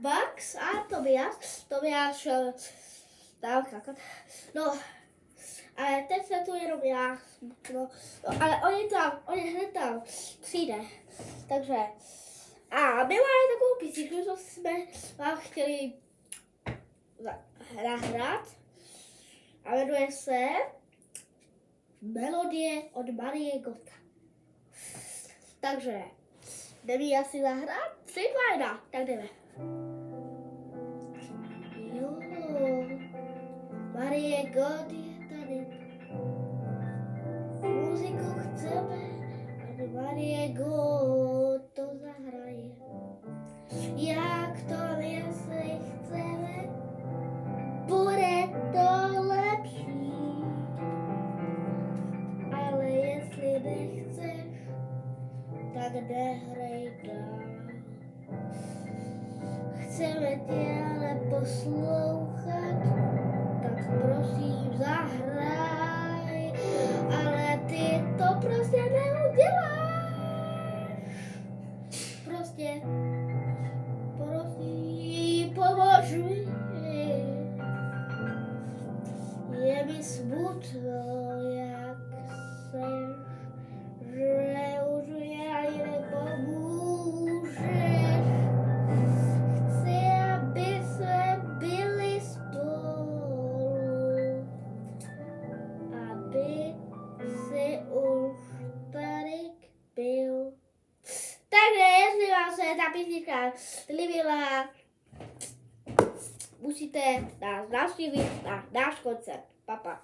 Max a Tobias. Tobias šel dál kakat. No, ale teď se tu jenom já. No, no ale on je tam, on je hned tam. Přijde. Takže. A my máme takovou písničku, co jsme vám chtěli nahrát. A jmenuje se Melodie od Marie Gota. Takže, jdeme asi zahrát? Tři, dva, jedna, tak jdeme. Marie God je tady. Muziku chceme, aby Marie God to zahraje. Jak to jestli chceme, bude to lepší. Ale jestli nechceš, tak nehrej dál. Chceme tě ale poslouchat, cię prosi, pomoż mi. Je mi smutno, jak sen, że już ja nie pomóżesz. Chcę, abyśmy byli spolu, aby ta písnička líbila, musíte nás navštívit na náš koncert. Papa.